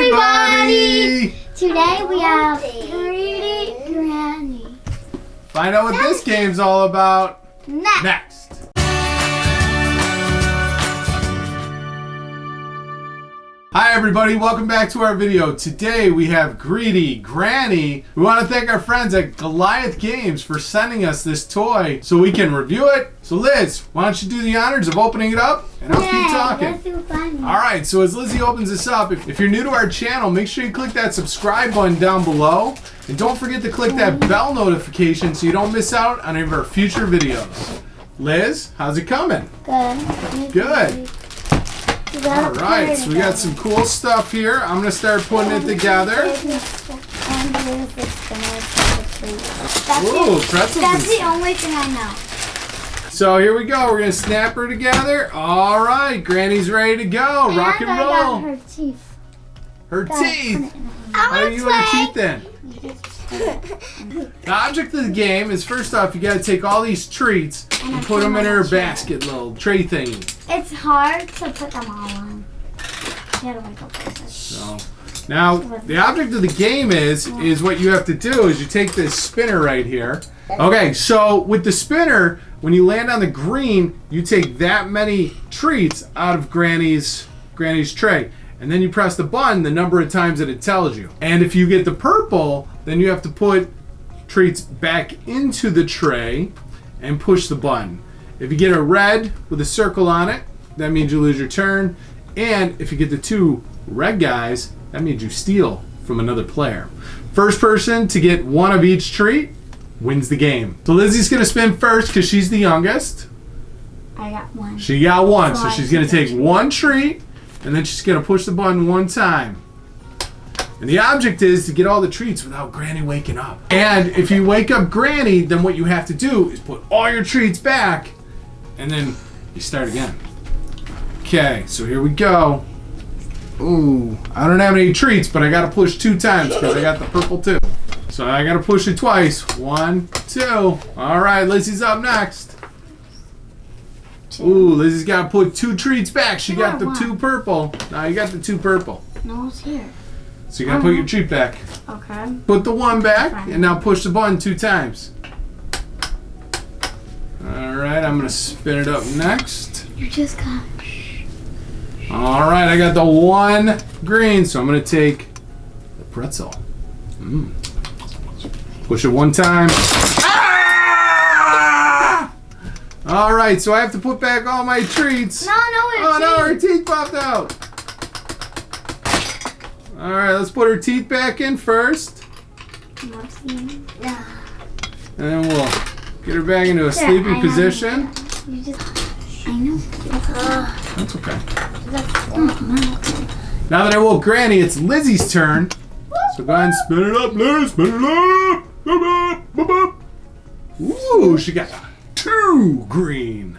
everybody! Today we have Greedy Granny. Find out what this game's all about Next. next. Hi everybody, welcome back to our video. Today we have Greedy Granny. We want to thank our friends at Goliath Games for sending us this toy so we can review it. So Liz, why don't you do the honors of opening it up and I'll keep talking. All right, so as Lizzie opens this up, if, if you're new to our channel, make sure you click that subscribe button down below. And don't forget to click that bell notification so you don't miss out on any of our future videos. Liz, how's it coming? Good. Good. All right, so we got some cool stuff here. I'm going to start putting it together. And here's the spinner for the treat. That's Ooh, pretzels. That's the only thing I know. So here we go. We're going to snap her together. All right, Granny's ready to go. Rock and roll. her teeth. Her teeth. put it in How her- do you have teeth then? The object of the game is first off, you got to take all these treats And and put them in her basket little tray thingy. It's hard to put them all on. You gotta wake up with this. So now the object of the game is is what you have to do is you take this spinner right here. Okay, so with the spinner, when you land on the green, you take that many treats out of Granny's Granny's tray. And then you press the button the number of times that it tells you. And if you get the purple, then you have to put treats back into the tray and push the button. If you get a red with a circle on it, that means you lose your turn. And if you get the two red guys, that means you steal from another player. First person to get one of each treat wins the game. So Lizzie's gonna spin first because she's the youngest. I got one. She got one, so So she's gonna take one treat and then she's gonna push the button one time. And the object is to get all the treats without Granny waking up. And if you wake up Granny, then what you have to do is put all your treats back and then you start again. Okay, so here we go. Ooh, I don't have any treats, but I gotta push two times because I got the purple too. So I gotta push it twice. One, two. All right, Lizzie's up next. Ooh, Lizzie's got to put two treats back. She got the Yeah, two purple. Now you got the two purple. No, it's here. So you got to put your treat back. Okay. Put the one back, and now push the button two times. All right, I'm gonna spin it up next. You just got. All right, I got the one green, so I'm gonna take the pretzel. Mm. Push it one time. All right, so I have to put back all my treats. No, no, it's Oh no, her teeth popped out. All right, let's put her teeth back in first, and then we'll get her back into a I sleeping have position. You just. I know. That's okay. Oh, Now that I woke Granny, it's Lizzie's turn. So go ahead and spin it up, Liz. Spin it up. Boop, boop, boop. Ooh, she got two green.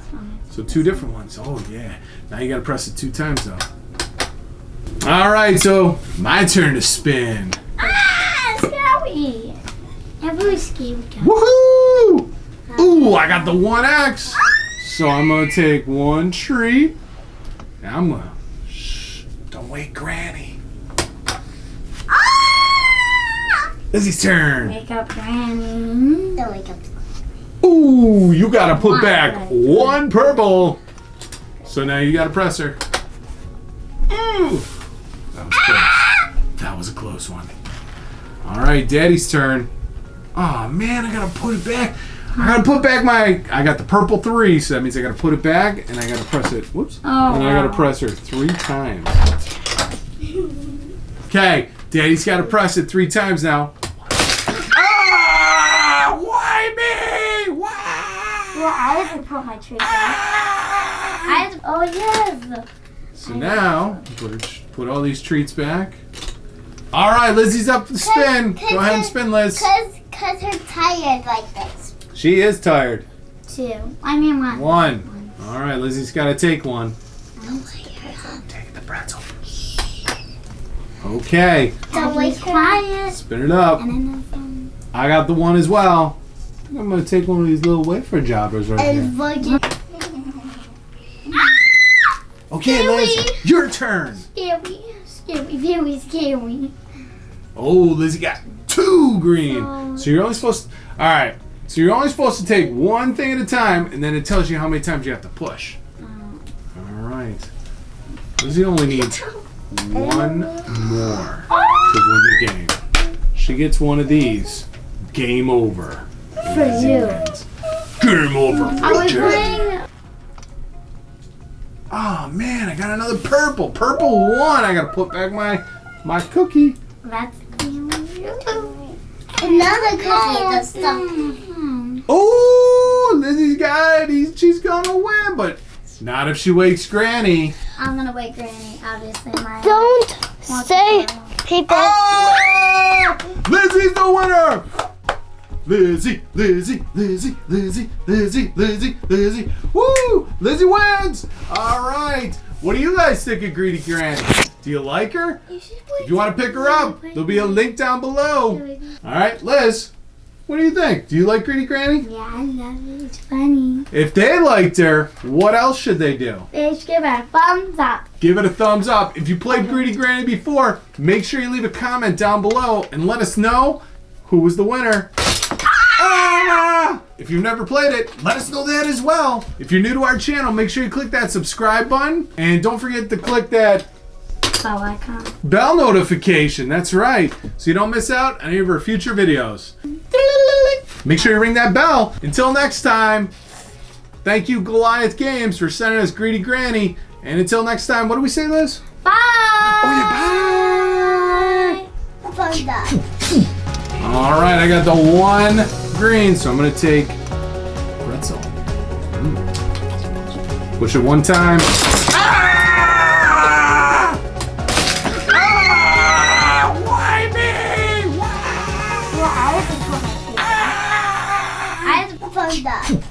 So two different ones. Oh yeah. Now you gotta press it two times though. All right, so my turn to spin. Ah, scary. Every scary. Woohoo! Ooh, I got the 1X. So I'm gonna take one tree. Now I'm gonna. Shh, don't wake Granny. Lizzie's turn. Wake up, Granny. Don't wake up. Ooh, you gotta put back one purple. So now you gotta press her. Ooh. That was close. That was a close one. All right, Daddy's turn. Oh man, I gotta put it back. I gotta put back my. I got the purple three, so that means I gotta put it back and I gotta press it. Whoops. Oh, and I gotta press her three times. Okay, Daddy's gotta press it three times now. Ah! Why me? Why? Well, I have to put my tree back. I to, oh, yes. So now, put, put all these treats back. All right, Lizzie's up to spin. Go ahead and spin, Liz. Cause, cause her tired like this. She is tired. Two. I mean, one. One. All right, Lizzie's got to take one. Take the pretzel. Okay, Don't wake her up. quiet. spin it up. And then. I got the one as well. I'm gonna take one of these little wafer jobbers right here. And virgin. Okay, Liz, your turn. Scary. Scary, very scary. Oh, Lizzie got two green. Oh. So you're only supposed. To, all right. So you're only supposed to take one thing at a time, and then it tells you how many times you have to push. All right. Lizzie only needs one more to win the game. She gets one of these. Game over. For you. Game over. I was playing. Oh man, I got another purple. Purple one. I gotta put back my my cookie. That's Another cookie this stuff. Oh, Lizzie's got it. He's, she's gonna win, but not if she wakes Granny. I'm gonna wake Granny. Obviously, my. Don't say people. Ah! Lizzie's the winner. Lizzie, Lizzie, Lizzie, Lizzie, Lizzie, Lizzie, Lizzie. Woo! Lizzie wins. All right. What do you guys think of Greedy Granny? Do you like her? If you want to pick her up, there'll be a link down below. All right, Liz. What do you think? Do you like Greedy Granny? Yeah, I love it. It's funny. If they liked her, what else should they do? They should give it a thumbs up. Give it a thumbs up. If you played Greedy Granny before, make sure you leave a comment down below and let us know who was the winner. Ah! If you've never played it, let us know that as well. If you're new to our channel, make sure you click that subscribe button and don't forget to click that Bell icon. bell notification. That's right. So you don't miss out on any of our future videos. Make sure you ring that bell. Until next time, thank you Goliath Games for sending us Greedy Granny. And until next time, what do we say, Liz? Bye. Oh yeah, bye. Fun. All right, I got the one green, so I'm gonna take pretzel. Mm. Push it one time. Ah! Ah! Why me? Why? I have to put my feet. I have to Fun done.